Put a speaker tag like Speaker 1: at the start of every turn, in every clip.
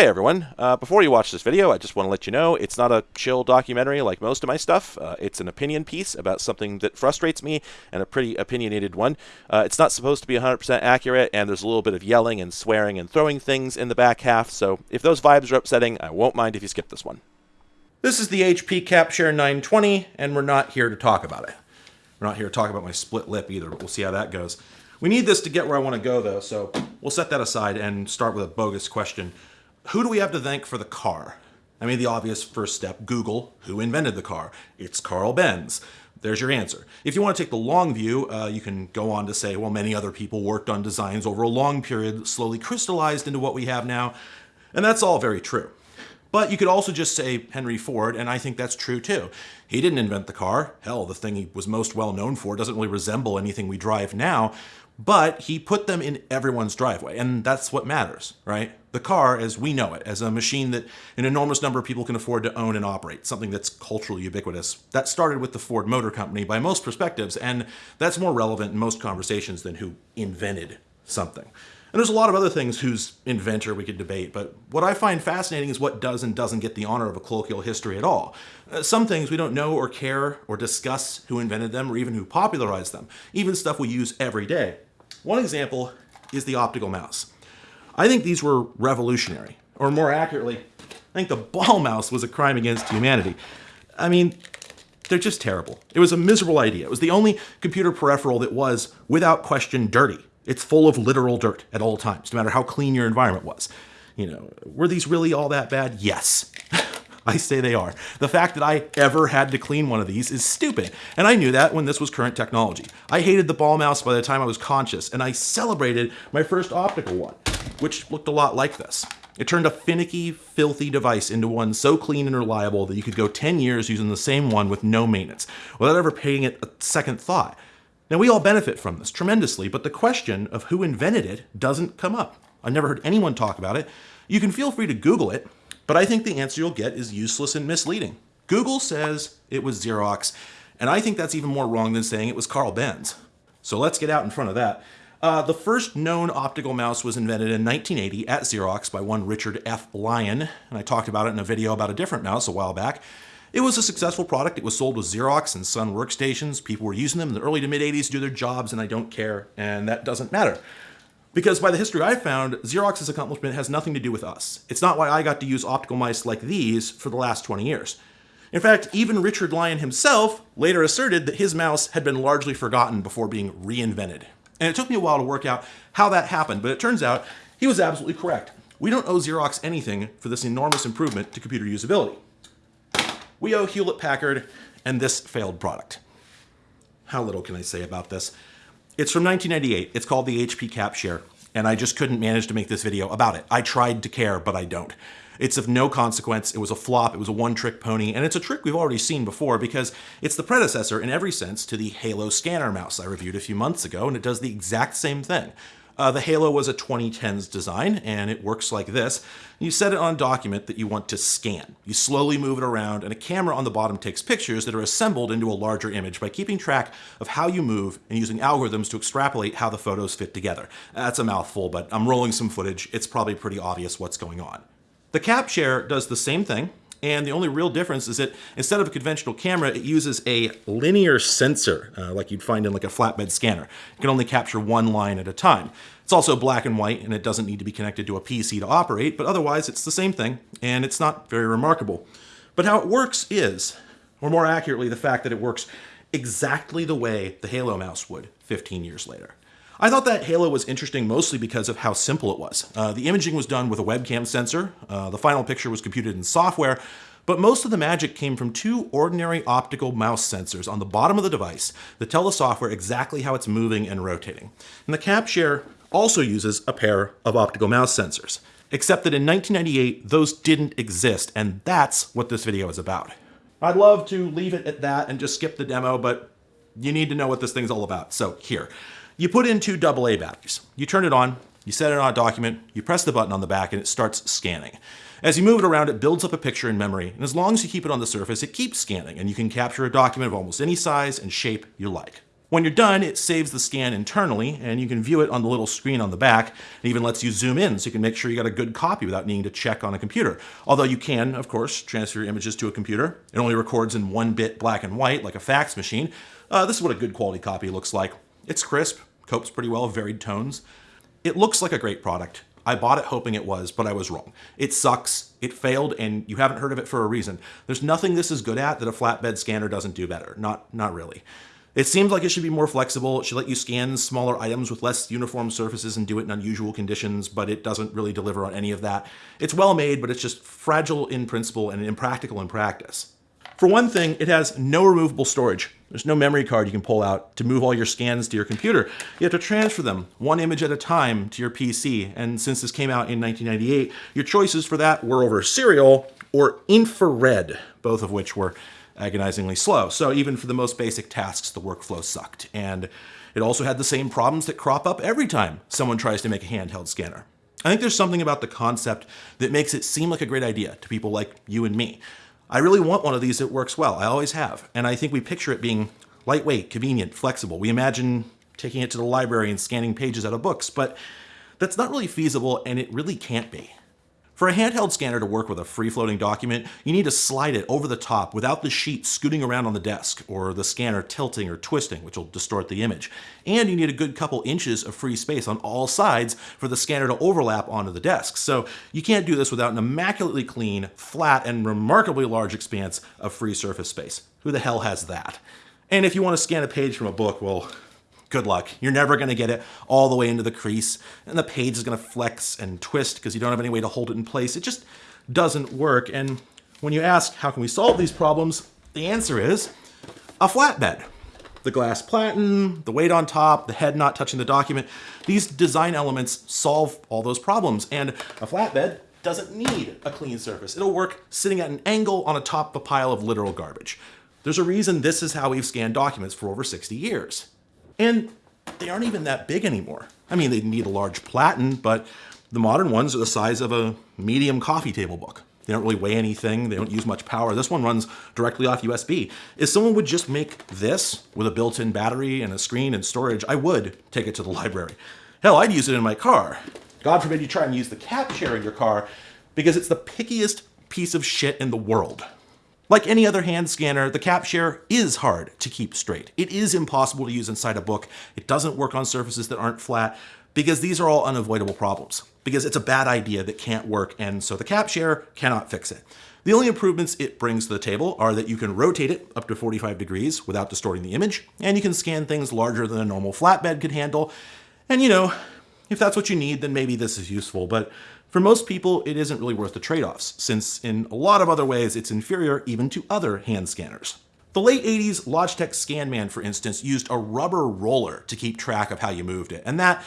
Speaker 1: Hey everyone, uh, before you watch this video, I just want to let you know it's not a chill documentary like most of my stuff. Uh, it's an opinion piece about something that frustrates me, and a pretty opinionated one. Uh, it's not supposed to be 100% accurate, and there's a little bit of yelling and swearing and throwing things in the back half, so if those vibes are upsetting, I won't mind if you skip this one. This is the HP CapShare 920, and we're not here to talk about it. We're not here to talk about my split lip either, but we'll see how that goes. We need this to get where I want to go, though, so we'll set that aside and start with a bogus question who do we have to thank for the car? I mean, the obvious first step, Google, who invented the car? It's Carl Benz. There's your answer. If you want to take the long view, uh, you can go on to say, well, many other people worked on designs over a long period, slowly crystallized into what we have now. And that's all very true. But you could also just say Henry Ford, and I think that's true too. He didn't invent the car. Hell, the thing he was most well known for doesn't really resemble anything we drive now but he put them in everyone's driveway, and that's what matters, right? The car, as we know it, as a machine that an enormous number of people can afford to own and operate, something that's culturally ubiquitous. That started with the Ford Motor Company by most perspectives, and that's more relevant in most conversations than who invented something. And there's a lot of other things whose inventor we could debate, but what I find fascinating is what does and doesn't get the honor of a colloquial history at all. Uh, some things we don't know or care or discuss who invented them or even who popularized them, even stuff we use every day. One example is the optical mouse. I think these were revolutionary, or more accurately, I think the ball mouse was a crime against humanity. I mean, they're just terrible. It was a miserable idea. It was the only computer peripheral that was, without question, dirty. It's full of literal dirt at all times, no matter how clean your environment was. You know, were these really all that bad? Yes. I say they are. The fact that I ever had to clean one of these is stupid, and I knew that when this was current technology. I hated the ball mouse by the time I was conscious, and I celebrated my first optical one, which looked a lot like this. It turned a finicky, filthy device into one so clean and reliable that you could go 10 years using the same one with no maintenance, without ever paying it a second thought. Now, we all benefit from this tremendously, but the question of who invented it doesn't come up. I've never heard anyone talk about it. You can feel free to Google it, but I think the answer you'll get is useless and misleading. Google says it was Xerox, and I think that's even more wrong than saying it was Carl Benz. So let's get out in front of that. Uh, the first known optical mouse was invented in 1980 at Xerox by one Richard F. Lyon, and I talked about it in a video about a different mouse a while back. It was a successful product. It was sold with Xerox and Sun workstations. People were using them in the early to mid 80s to do their jobs, and I don't care, and that doesn't matter. Because by the history I found, Xerox's accomplishment has nothing to do with us. It's not why I got to use optical mice like these for the last 20 years. In fact, even Richard Lyon himself later asserted that his mouse had been largely forgotten before being reinvented. And it took me a while to work out how that happened, but it turns out he was absolutely correct. We don't owe Xerox anything for this enormous improvement to computer usability. We owe Hewlett-Packard and this failed product. How little can I say about this? It's from 1998. It's called the HP CapShare, and I just couldn't manage to make this video about it. I tried to care, but I don't. It's of no consequence. It was a flop. It was a one-trick pony, and it's a trick we've already seen before because it's the predecessor in every sense to the Halo scanner mouse I reviewed a few months ago, and it does the exact same thing. Uh, the Halo was a 2010s design, and it works like this. You set it on a document that you want to scan. You slowly move it around, and a camera on the bottom takes pictures that are assembled into a larger image by keeping track of how you move and using algorithms to extrapolate how the photos fit together. That's a mouthful, but I'm rolling some footage. It's probably pretty obvious what's going on. The CapShare does the same thing, and the only real difference is that instead of a conventional camera, it uses a linear sensor, uh, like you'd find in like a flatbed scanner. It can only capture one line at a time. It's also black and white, and it doesn't need to be connected to a PC to operate, but otherwise it's the same thing, and it's not very remarkable. But how it works is, or more accurately, the fact that it works exactly the way the Halo mouse would 15 years later. I thought that Halo was interesting mostly because of how simple it was. Uh, the imaging was done with a webcam sensor, uh, the final picture was computed in software, but most of the magic came from two ordinary optical mouse sensors on the bottom of the device that tell the software exactly how it's moving and rotating. And the CapShare also uses a pair of optical mouse sensors, except that in 1998, those didn't exist, and that's what this video is about. I'd love to leave it at that and just skip the demo, but you need to know what this thing's all about, so here. You put in two AA batteries. You turn it on, you set it on a document, you press the button on the back, and it starts scanning. As you move it around, it builds up a picture in memory, and as long as you keep it on the surface, it keeps scanning, and you can capture a document of almost any size and shape you like. When you're done, it saves the scan internally, and you can view it on the little screen on the back. It even lets you zoom in so you can make sure you got a good copy without needing to check on a computer. Although you can, of course, transfer your images to a computer. It only records in one bit black and white, like a fax machine. Uh, this is what a good quality copy looks like. It's crisp, copes pretty well, varied tones. It looks like a great product. I bought it hoping it was, but I was wrong. It sucks, it failed, and you haven't heard of it for a reason. There's nothing this is good at that a flatbed scanner doesn't do better. Not, not really. It seems like it should be more flexible. It should let you scan smaller items with less uniform surfaces and do it in unusual conditions, but it doesn't really deliver on any of that. It's well made, but it's just fragile in principle and impractical in practice. For one thing, it has no removable storage. There's no memory card you can pull out to move all your scans to your computer. You have to transfer them one image at a time to your PC. And since this came out in 1998, your choices for that were over serial or infrared, both of which were agonizingly slow. So even for the most basic tasks, the workflow sucked. And it also had the same problems that crop up every time someone tries to make a handheld scanner. I think there's something about the concept that makes it seem like a great idea to people like you and me. I really want one of these that works well. I always have. And I think we picture it being lightweight, convenient, flexible. We imagine taking it to the library and scanning pages out of books, but that's not really feasible and it really can't be. For a handheld scanner to work with a free-floating document, you need to slide it over the top without the sheet scooting around on the desk or the scanner tilting or twisting, which will distort the image. And you need a good couple inches of free space on all sides for the scanner to overlap onto the desk. So you can't do this without an immaculately clean, flat, and remarkably large expanse of free surface space. Who the hell has that? And if you want to scan a page from a book, well, good luck. You're never going to get it all the way into the crease, and the page is going to flex and twist because you don't have any way to hold it in place. It just doesn't work. And when you ask, how can we solve these problems? The answer is a flatbed. The glass platen, the weight on top, the head not touching the document, these design elements solve all those problems. And a flatbed doesn't need a clean surface. It'll work sitting at an angle on a top of a pile of literal garbage. There's a reason this is how we've scanned documents for over 60 years. And they aren't even that big anymore. I mean, they need a large platen, but the modern ones are the size of a medium coffee table book. They don't really weigh anything. They don't use much power. This one runs directly off USB. If someone would just make this with a built-in battery and a screen and storage, I would take it to the library. Hell, I'd use it in my car. God forbid you try and use the CapShare in your car because it's the pickiest piece of shit in the world. Like any other hand scanner, the CapShare is hard to keep straight. It is impossible to use inside a book. It doesn't work on surfaces that aren't flat because these are all unavoidable problems. Because it's a bad idea that can't work and so the CapShare cannot fix it. The only improvements it brings to the table are that you can rotate it up to 45 degrees without distorting the image, and you can scan things larger than a normal flatbed could handle. And you know, if that's what you need, then maybe this is useful, but for most people, it isn't really worth the trade-offs, since in a lot of other ways, it's inferior even to other hand scanners. The late 80s Logitech ScanMan, for instance, used a rubber roller to keep track of how you moved it, and that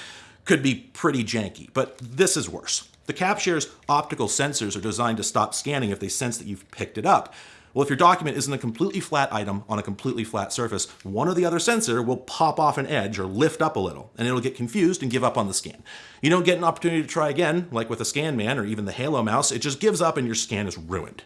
Speaker 1: could be pretty janky, but this is worse. The CapShare's optical sensors are designed to stop scanning if they sense that you've picked it up, well, if your document isn't a completely flat item on a completely flat surface, one or the other sensor will pop off an edge or lift up a little, and it'll get confused and give up on the scan. You don't get an opportunity to try again, like with a ScanMan or even the Halo mouse, it just gives up and your scan is ruined.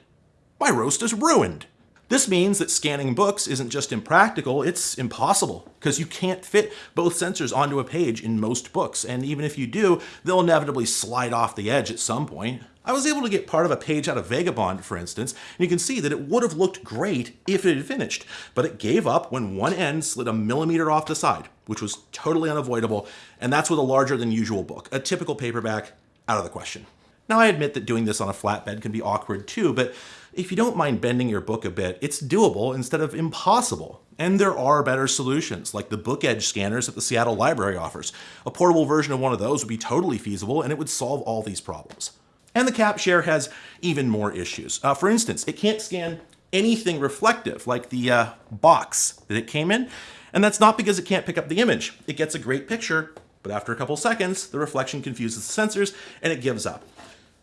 Speaker 1: My roast is ruined. This means that scanning books isn't just impractical, it's impossible, because you can't fit both sensors onto a page in most books, and even if you do, they'll inevitably slide off the edge at some point. I was able to get part of a page out of Vagabond, for instance, and you can see that it would have looked great if it had finished, but it gave up when one end slid a millimeter off the side, which was totally unavoidable, and that's with a larger than usual book. A typical paperback, out of the question. Now I admit that doing this on a flatbed can be awkward too, but if you don't mind bending your book a bit, it's doable instead of impossible. And there are better solutions, like the book edge scanners that the Seattle Library offers. A portable version of one of those would be totally feasible and it would solve all these problems. And the CapShare has even more issues. Uh, for instance, it can't scan anything reflective, like the uh, box that it came in. And that's not because it can't pick up the image. It gets a great picture, but after a couple seconds, the reflection confuses the sensors and it gives up.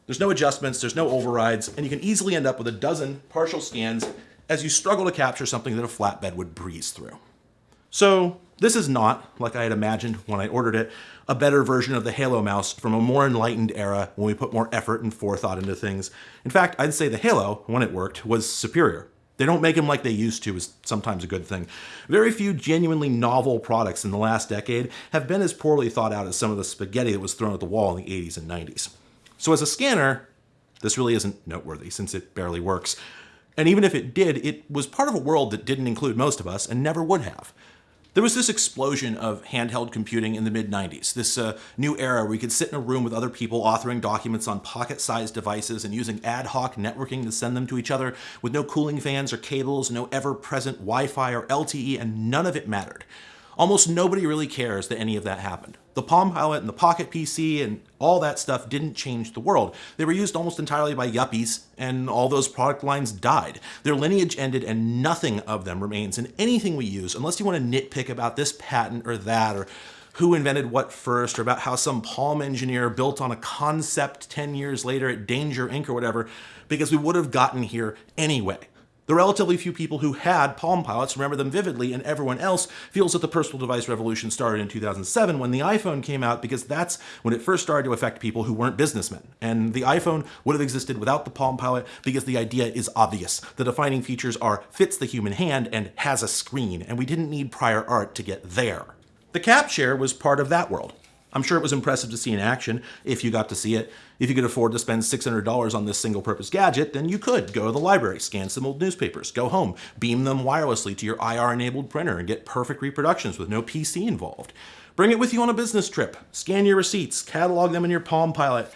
Speaker 1: There's no adjustments, there's no overrides, and you can easily end up with a dozen partial scans as you struggle to capture something that a flatbed would breeze through. So this is not, like I had imagined when I ordered it, a better version of the Halo mouse from a more enlightened era when we put more effort and forethought into things. In fact, I'd say the Halo, when it worked, was superior. They don't make them like they used to is sometimes a good thing. Very few genuinely novel products in the last decade have been as poorly thought out as some of the spaghetti that was thrown at the wall in the 80s and 90s. So as a scanner, this really isn't noteworthy since it barely works. And even if it did, it was part of a world that didn't include most of us and never would have. There was this explosion of handheld computing in the mid 90s, this uh, new era where you could sit in a room with other people authoring documents on pocket sized devices and using ad hoc networking to send them to each other with no cooling fans or cables, no ever present Wi Fi or LTE, and none of it mattered. Almost nobody really cares that any of that happened. The Palm Pilot and the Pocket PC and all that stuff didn't change the world. They were used almost entirely by yuppies, and all those product lines died. Their lineage ended, and nothing of them remains in anything we use, unless you want to nitpick about this patent or that, or who invented what first, or about how some Palm engineer built on a concept 10 years later at Danger Inc. or whatever, because we would have gotten here anyway. The relatively few people who had Palm Pilots remember them vividly, and everyone else feels that the personal device revolution started in 2007 when the iPhone came out because that's when it first started to affect people who weren't businessmen. And the iPhone would have existed without the Palm Pilot because the idea is obvious. The defining features are fits the human hand and has a screen, and we didn't need prior art to get there. The CapShare was part of that world. I'm sure it was impressive to see in action if you got to see it. If you could afford to spend $600 on this single purpose gadget, then you could go to the library, scan some old newspapers, go home, beam them wirelessly to your IR enabled printer, and get perfect reproductions with no PC involved. Bring it with you on a business trip, scan your receipts, catalog them in your Palm Pilot.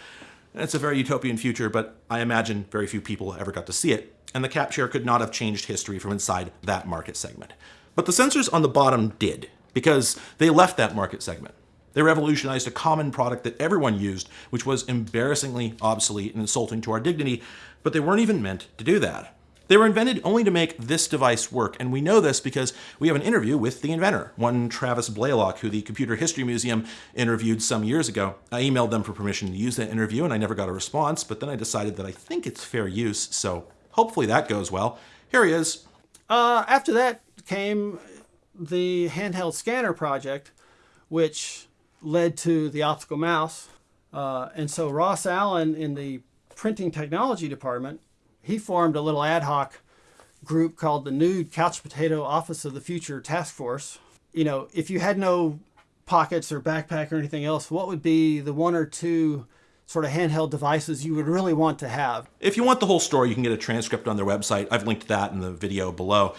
Speaker 1: It's a very utopian future, but I imagine very few people ever got to see it, and the CapShare could not have changed history from inside that market segment. But the sensors on the bottom did, because they left that market segment. They revolutionized a common product that everyone used, which was embarrassingly obsolete and insulting to our dignity, but they weren't even meant to do that. They were invented only to make this device work, and we know this because we have an interview with the inventor, one Travis Blalock, who the Computer History Museum interviewed some years ago. I emailed them for permission to use that interview, and I never got a response, but then I decided that I think it's fair use, so hopefully that goes well. Here he is.
Speaker 2: Uh, after that came the handheld scanner project, which led to the optical mouse. Uh, and so Ross Allen in the printing technology department, he formed a little ad hoc group called the Nude Couch Potato Office of the Future Task Force. You know, if you had no pockets or backpack or anything else, what would be the one or two sort of handheld devices you would really want to have?
Speaker 1: If you want the whole story, you can get a transcript on their website. I've linked that in the video below.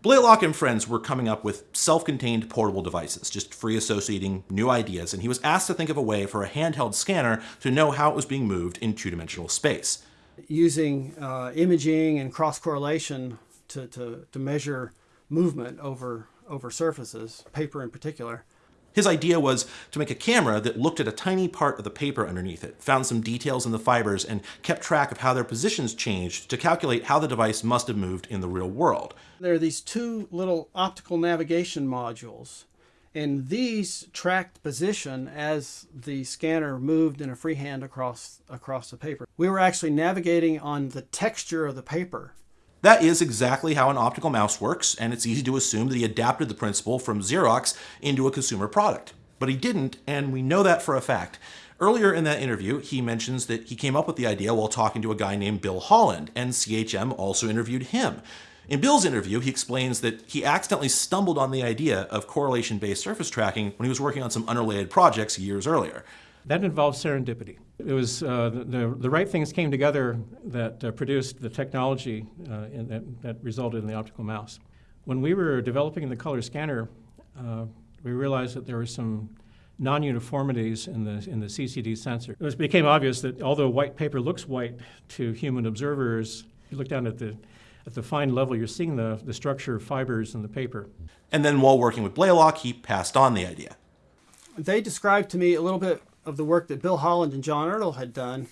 Speaker 1: Blalock and friends were coming up with self-contained portable devices, just free associating new ideas, and he was asked to think of a way for a handheld scanner to know how it was being moved in two-dimensional space.
Speaker 2: Using uh, imaging and cross-correlation to, to, to measure movement over, over surfaces, paper in particular.
Speaker 1: His idea was to make a camera that looked at a tiny part of the paper underneath it, found some details in the fibers, and kept track of how their positions changed to calculate how the device must have moved in the real world.
Speaker 2: There are these two little optical navigation modules, and these tracked position as the scanner moved in a freehand across, across the paper. We were actually navigating on the texture of the paper
Speaker 1: that is exactly how an optical mouse works, and it's easy to assume that he adapted the principle from Xerox into a consumer product. But he didn't, and we know that for a fact. Earlier in that interview, he mentions that he came up with the idea while talking to a guy named Bill Holland, and CHM also interviewed him. In Bill's interview, he explains that he accidentally stumbled on the idea of correlation-based surface tracking when he was working on some unrelated projects years earlier.
Speaker 3: That involved serendipity. It was uh, the, the right things came together that uh, produced the technology uh, that, that, resulted in the optical mouse. When we were developing the color scanner, uh, we realized that there were some non-uniformities in the, in the CCD sensor. It became obvious that although white paper looks white to human observers, you look down at the, at the fine level, you're seeing the, the structure of fibers in the paper.
Speaker 1: And then while working with Blalock, he passed on the idea.
Speaker 2: They described to me a little bit of the work that Bill Holland and John Ertl had done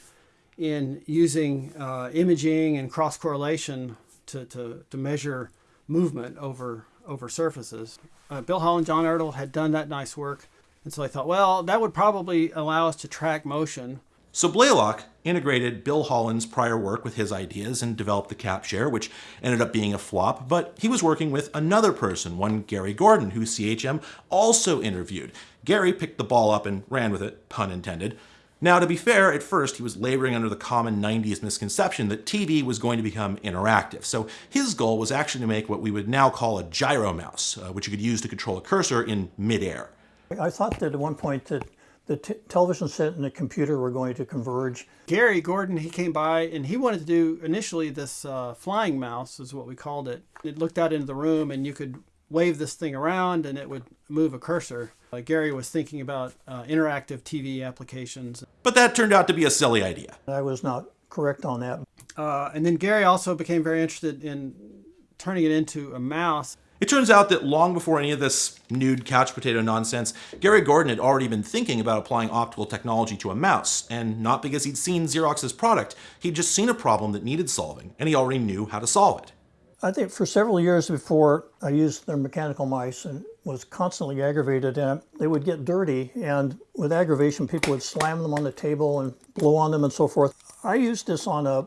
Speaker 2: in using uh, imaging and cross correlation to, to, to measure movement over over surfaces. Uh, Bill Holland, and John Ertl had done that nice work, and so I thought, well, that would probably allow us to track motion.
Speaker 1: So Blalock integrated Bill Holland's prior work with his ideas and developed the CapShare, which ended up being a flop, but he was working with another person, one Gary Gordon, who CHM also interviewed. Gary picked the ball up and ran with it, pun intended. Now, to be fair, at first he was laboring under the common 90s misconception that TV was going to become interactive. So his goal was actually to make what we would now call a gyro mouse, uh, which you could use to control a cursor in midair.
Speaker 4: I thought that at one point that the t- television set and the computer were going to converge.
Speaker 2: Gary Gordon, he came by and he wanted to do initially this uh, flying mouse, is what we called it. It looked out into the room and you could wave this thing around and it would move a cursor. Uh, Gary was thinking about uh, interactive TV applications.
Speaker 1: But that turned out to be a silly idea.
Speaker 4: I was not correct on that.
Speaker 2: Uh, and then Gary also became very interested in turning it into a mouse.
Speaker 1: It turns out that long before any of this nude couch potato nonsense, Gary Gordon had already been thinking about applying optical technology to a mouse, and not because he'd seen Xerox's product, he'd just seen a problem that needed solving, and he already knew how to solve it.
Speaker 4: I think for several years before I used their mechanical mice and was constantly aggravated and they would get dirty and with aggravation people would slam them on the table and blow on them and so forth. I used this on a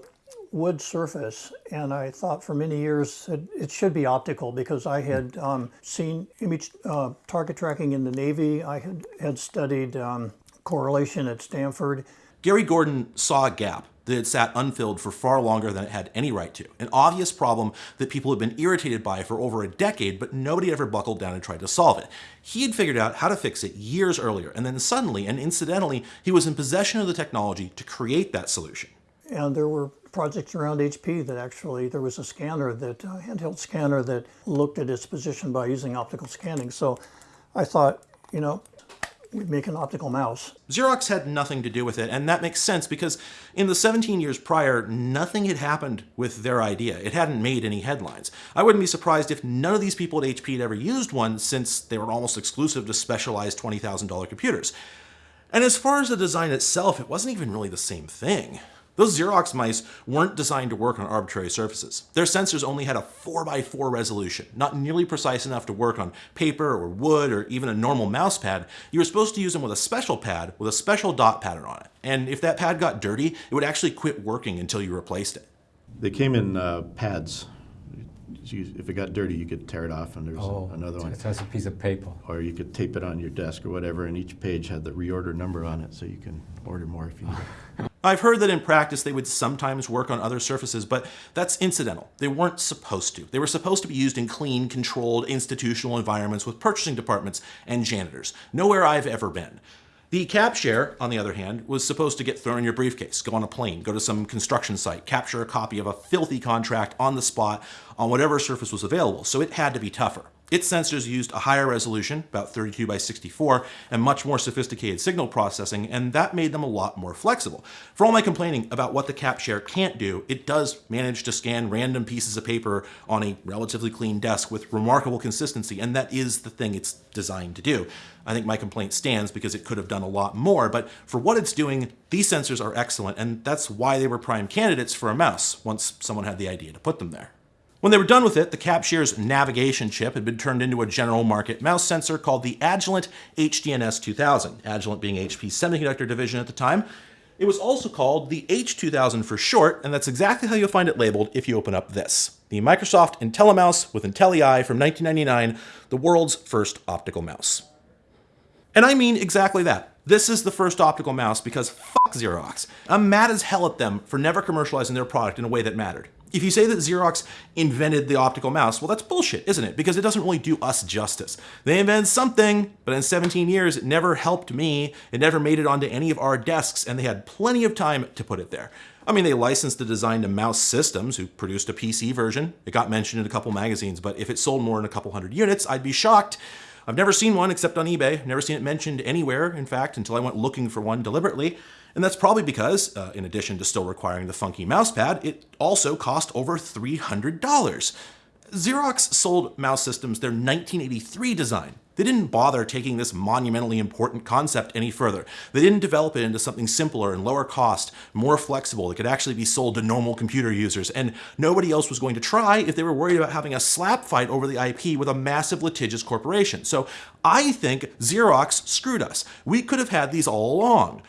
Speaker 4: wood surface, and I thought for many years it, it should be optical because I had um, seen image uh, target tracking in the Navy. I had, had studied um, correlation at Stanford.
Speaker 1: Gary Gordon saw a gap that had sat unfilled for far longer than it had any right to. An obvious problem that people had been irritated by for over a decade, but nobody ever buckled down and tried to solve it. He had figured out how to fix it years earlier, and then suddenly and incidentally, he was in possession of the technology to create that solution.
Speaker 4: And there were projects around HP that actually there was a scanner that uh, handheld scanner that looked at its position by using optical scanning. So I thought, you know, we'd make an optical mouse.
Speaker 1: Xerox had nothing to do with it, and that makes sense because in the 17 years prior, nothing had happened with their idea. It hadn't made any headlines. I wouldn't be surprised if none of these people at HP had ever used one since they were almost exclusive to specialized $20,000 computers. And as far as the design itself, it wasn't even really the same thing. Those Xerox mice weren't designed to work on arbitrary surfaces. Their sensors only had a 4x4 resolution, not nearly precise enough to work on paper or wood or even a normal mouse pad. You were supposed to use them with a special pad with a special dot pattern on it. And if that pad got dirty, it would actually quit working until you replaced it.
Speaker 5: They came in uh, pads. If it got dirty, you could tear it off, and there's
Speaker 6: Oh,
Speaker 5: another one.
Speaker 6: It's just a piece of paper.
Speaker 5: Or you could tape it on your desk or whatever, and each page had the reorder number on it, so you can order more if you need it.
Speaker 1: I've heard that in practice they would sometimes work on other surfaces, but that's incidental. They weren't supposed to. They were supposed to be used in clean, controlled, institutional environments with purchasing departments and janitors. Nowhere I've ever been. The CapShare, on the other hand, was supposed to get thrown in your briefcase, go on a plane, go to some construction site, capture a copy of a filthy contract on the spot on whatever surface was available, so it had to be tougher. Its sensors used a higher resolution, about 32 by 64, and much more sophisticated signal processing, and that made them a lot more flexible. For all my complaining about what the CapShare can't do, it does manage to scan random pieces of paper on a relatively clean desk with remarkable consistency, and that is the thing it's designed to do. I think my complaint stands because it could have done a lot more, but for what it's doing, these sensors are excellent, and that's why they were prime candidates for a mouse once someone had the idea to put them there. When they were done with it, the CapShare's navigation chip had been turned into a general market mouse sensor called the Agilent HDNS 2000, Agilent being HP's semiconductor division at the time. It was also called the H2000 for short, and that's exactly how you'll find it labeled if you open up this. The Microsoft IntelliMouse with IntelliEye from 1999, the world's first optical mouse. And I mean exactly that. This is the first optical mouse because fuck Xerox. I'm mad as hell at them for never commercializing their product in a way that mattered. If you say that Xerox invented the optical mouse, well, that's bullshit, isn't it? Because it doesn't really do us justice. They invented something, but in 17 years, it never helped me. It never made it onto any of our desks, and they had plenty of time to put it there. I mean, they licensed the design to Mouse Systems, who produced a PC version. It got mentioned in a couple magazines, but if it sold more than a couple hundred units, I'd be shocked. I've never seen one except on eBay. Never seen it mentioned anywhere, in fact, until I went looking for one deliberately. And that's probably because, uh, in addition to still requiring the funky mousepad, it also cost over $300. Xerox sold mouse systems their 1983 design. They didn't bother taking this monumentally important concept any further. They didn't develop it into something simpler and lower cost, more flexible that could actually be sold to normal computer users, and nobody else was going to try if they were worried about having a slap fight over the IP with a massive litigious corporation. So I think Xerox screwed us. We could have had these all along.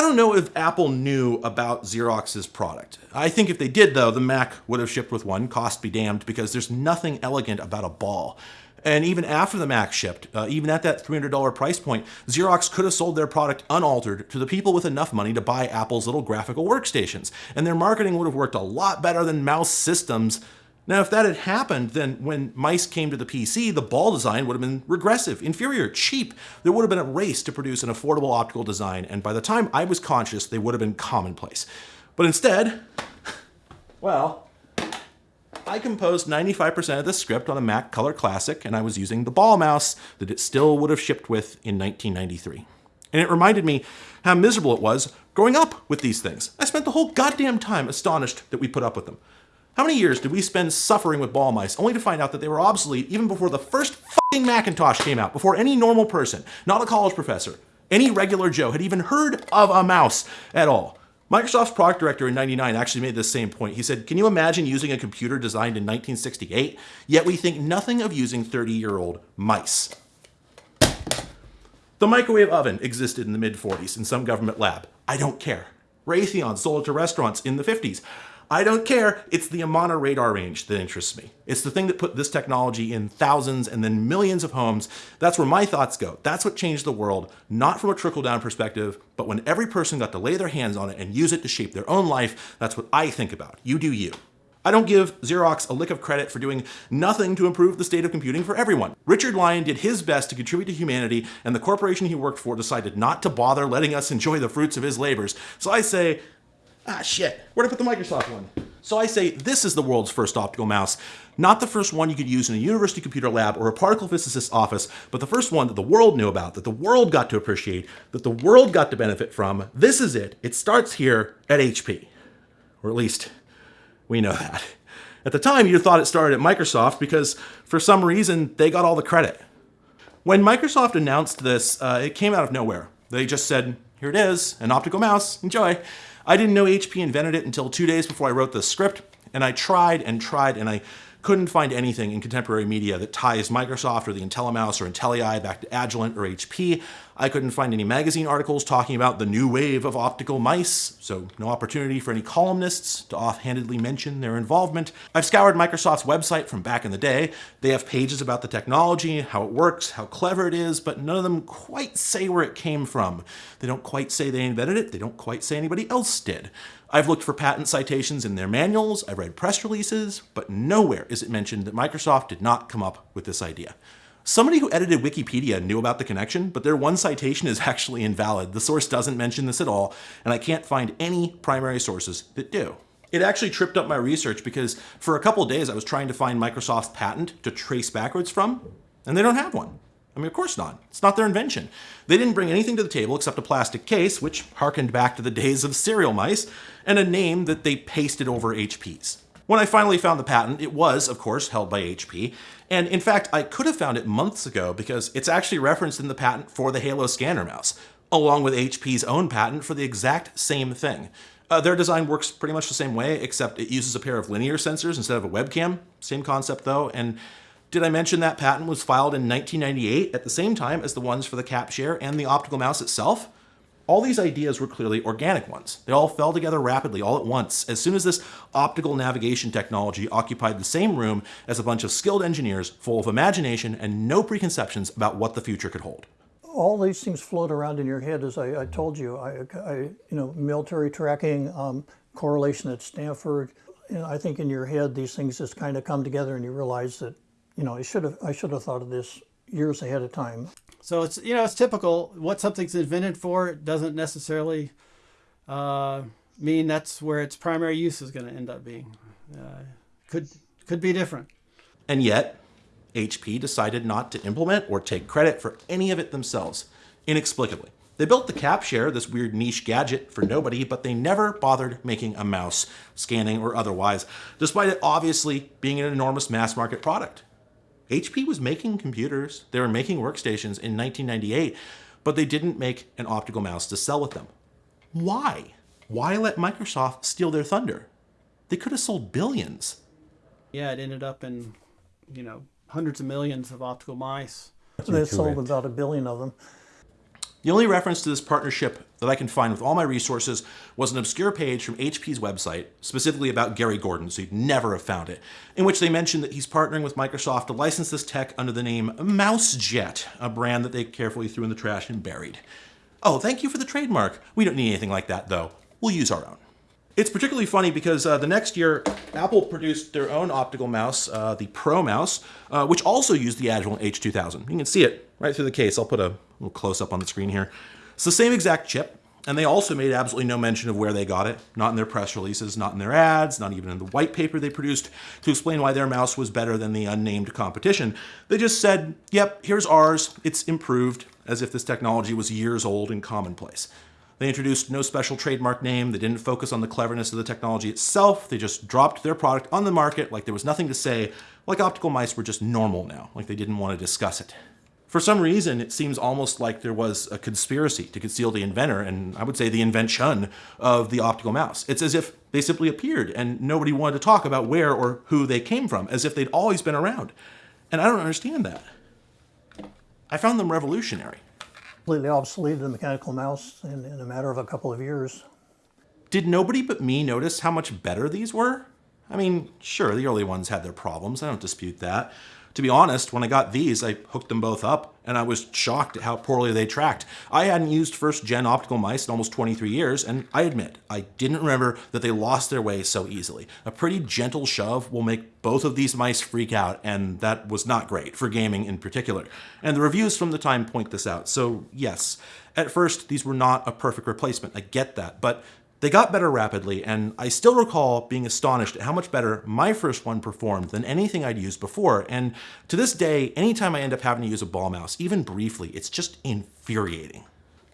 Speaker 1: I don't know if Apple knew about Xerox's product. I think if they did, though, the Mac would have shipped with one, cost be damned, because there's nothing elegant about a ball. And even after the Mac shipped, uh, even at that $300 price point, Xerox could have sold their product unaltered to the people with enough money to buy Apple's little graphical workstations. And their marketing would have worked a lot better than mouse systems now, if that had happened, then when mice came to the PC, the ball design would have been regressive, inferior, cheap. There would have been a race to produce an affordable optical design, and by the time I was conscious, they would have been commonplace. But instead, well, I composed 95% of the script on a Mac Color Classic, and I was using the ball mouse that it still would have shipped with in 1993. And it reminded me how miserable it was growing up with these things. I spent the whole goddamn time astonished that we put up with them. How many years did we spend suffering with ball mice only to find out that they were obsolete even before the first fucking Macintosh came out, before any normal person, not a college professor, any regular Joe had even heard of a mouse at all? Microsoft's product director in 99 actually made this same point. He said, Can you imagine using a computer designed in 1968? Yet we think nothing of using 30 year old mice. The microwave oven existed in the mid 40s in some government lab. I don't care. Raytheon sold it to restaurants in the 50s. I don't care. It's the Amana Radarange that interests me. It's the thing that put this technology in thousands and then millions of homes. That's where my thoughts go. That's what changed the world, not from a trickle down perspective, but when every person got to lay their hands on it and use it to shape their own life. That's what I think about. You do you. I don't give Xerox a lick of credit for doing nothing to improve the state of computing for everyone. Richard Lyon did his best to contribute to humanity, and the corporation he worked for decided not to bother letting us enjoy the fruits of his labors. So I say, Ah, shit. Where'd I put the Microsoft one? So I say this is the world's first optical mouse. Not the first one you could use in a university computer lab or a particle physicist's office, but the first one that the world knew about, that the world got to appreciate, that the world got to benefit from. This is it. It starts here at HP. Or at least, we know that. At the time, you thought it started at Microsoft because for some reason, they got all the credit. When Microsoft announced this, uh, it came out of nowhere. They just said, here it is, an optical mouse, enjoy. I didn't know HP invented it until two days before I wrote the script, and I tried and tried, and I couldn't find anything in contemporary media that ties Microsoft or the IntelliMouse or IntelliEye back to Agilent or HP. I couldn't find any magazine articles talking about the new wave of optical mice, so no opportunity for any columnists to offhandedly mention their involvement. I've scoured Microsoft's website from back in the day. They have pages about the technology, how it works, how clever it is, but none of them quite say where it came from. They don't quite say they invented it, they don't quite say anybody else did. I've looked for patent citations in their manuals, I've read press releases, but nowhere is it mentioned that Microsoft did not come up with this idea. Somebody who edited Wikipedia knew about the connection, but their one citation is actually invalid. The source doesn't mention this at all, and I can't find any primary sources that do. It actually tripped up my research because for a couple days I was trying to find Microsoft's patent to trace backwards from, and they don't have one. I mean, of course not. It's not their invention. They didn't bring anything to the table except a plastic case, which harkened back to the days of serial mice, and a name that they pasted over HP's. When I finally found the patent, it was, of course, held by HP. And in fact, I could have found it months ago because it's actually referenced in the patent for the Halo scanner mouse, along with HP's own patent for the exact same thing. Uh, their design works pretty much the same way, except it uses a pair of linear sensors instead of a webcam. Same concept though. And did I mention that patent was filed in 1998 at the same time as the ones for the CapShare and the optical mouse itself? All these ideas were clearly organic ones. They all fell together rapidly all at once as soon as this optical navigation technology occupied the same room as a bunch of skilled engineers full of imagination and no preconceptions about what the future could hold.
Speaker 4: All these things float around in your head, as I, I told you. I, I, you know, military tracking, um, correlation at Stanford. You know, I think in your head these things just kind of come together, and you realize that, you know, I should have I should have thought of this years ahead of time.
Speaker 2: So it's you know it's typical. What something's invented for doesn't necessarily uh, mean that's where its primary use is going to end up being. Uh, could could be different.
Speaker 1: And yet, HP decided not to implement or take credit for any of it themselves, inexplicably. They built the CapShare, this weird niche gadget for nobody, but they never bothered making a mouse, scanning or otherwise, despite it obviously being an enormous mass market product. HP was making computers, they were making workstations in 1998, but they didn't make an optical mouse to sell with them. Why? Why let Microsoft steal their thunder? They could have sold billions.
Speaker 2: Yeah, it ended up in, you know, hundreds of millions of optical mice.
Speaker 4: They sold about a billion of them.
Speaker 1: The only reference to this partnership that I can find with all my resources was an obscure page from HP's website, specifically about Gary Gordon, so you'd never have found it, in which they mentioned that he's partnering with Microsoft to license this tech under the name MouseJet, a brand that they carefully threw in the trash and buried. Oh, thank you for the trademark. We don't need anything like that, though. We'll use our own. It's particularly funny because uh, the next year, Apple produced their own optical mouse, uh, the Pro Mouse, uh, which also used the Agilent H2000. You can see it right through the case. I'll put a little close up on the screen here. It's the same exact chip, and they also made absolutely no mention of where they got it, not in their press releases, not in their ads, not even in the white paper they produced to explain why their mouse was better than the unnamed competition. They just said, yep, here's ours, it's improved, as if this technology was years old and commonplace. They introduced no special trademark name. They didn't focus on the cleverness of the technology itself. They just dropped their product on the market like there was nothing to say, like optical mice were just normal now, like they didn't want to discuss it. For some reason, it seems almost like there was a conspiracy to conceal the inventor, and I would say the invention of the optical mouse. It's as if they simply appeared and nobody wanted to talk about where or who they came from, as if they'd always been around. And I don't understand that. I found them revolutionary.
Speaker 4: Completely obsolete the mechanical mouse in, in a matter of a couple of years.
Speaker 1: Did nobody but me notice how much better these were? I mean, sure, the early ones had their problems. I don't dispute that. To be honest, when I got these, I hooked them both up, and I was shocked at how poorly they tracked. I hadn't used first-gen optical mice in almost 23 years, and I admit, I didn't remember that they lost their way so easily. A pretty gentle shove will make both of these mice freak out, and that was not great, for gaming in particular. And the reviews from the time point this out, so yes. At first, these were not a perfect replacement, I get that, but they got better rapidly, and I still recall being astonished at how much better my first one performed than anything I'd used before. And to this day, anytime I end up having to use a ball mouse, even briefly, it's just infuriating.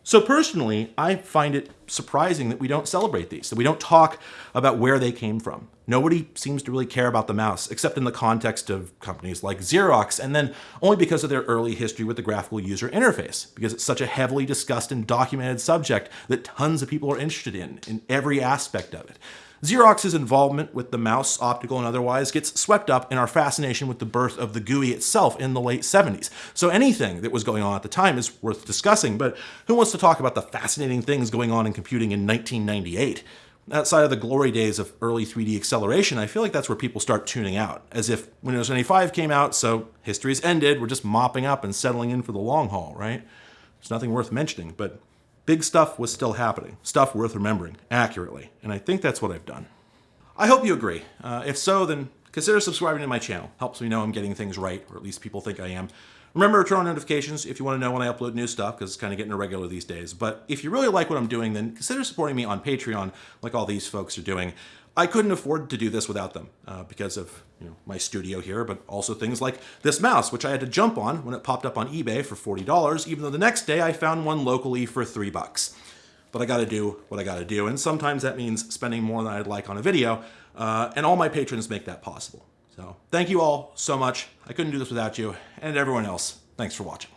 Speaker 1: So personally, I find it surprising that we don't celebrate these, that we don't talk about where they came from. Nobody seems to really care about the mouse, except in the context of companies like Xerox, and then only because of their early history with the graphical user interface, because it's such a heavily discussed and documented subject that tons of people are interested in, in every aspect of it. Xerox's involvement with the mouse, optical and otherwise, gets swept up in our fascination with the birth of the GUI itself in the late 70s. So anything that was going on at the time is worth discussing, but who wants to talk about the fascinating things going on in computing in 1998? Outside of the glory days of early 3D acceleration, I feel like that's where people start tuning out, as if Windows 95 came out, so history's ended, we're just mopping up and settling in for the long haul, right? There's nothing worth mentioning, but Big stuff was still happening, stuff worth remembering accurately, and I think that's what I've done. I hope you agree. Uh, if so, then consider subscribing to my channel. Helps me know I'm getting things right, or at least people think I am. Remember to turn on notifications if you want to know when I upload new stuff, because it's kind of getting irregular these days. But if you really like what I'm doing, then consider supporting me on Patreon, like all these folks are doing. I couldn't afford to do this without them uh, because of you know my studio here, but also things like this mouse, which I had to jump on when it popped up on eBay for $40, even though the next day I found one locally for three bucks. But I gotta do what I gotta do, and sometimes that means spending more than I'd like on a video, uh, and all my patrons make that possible. So thank you all so much. I couldn't do this without you, and everyone else, thanks for watching.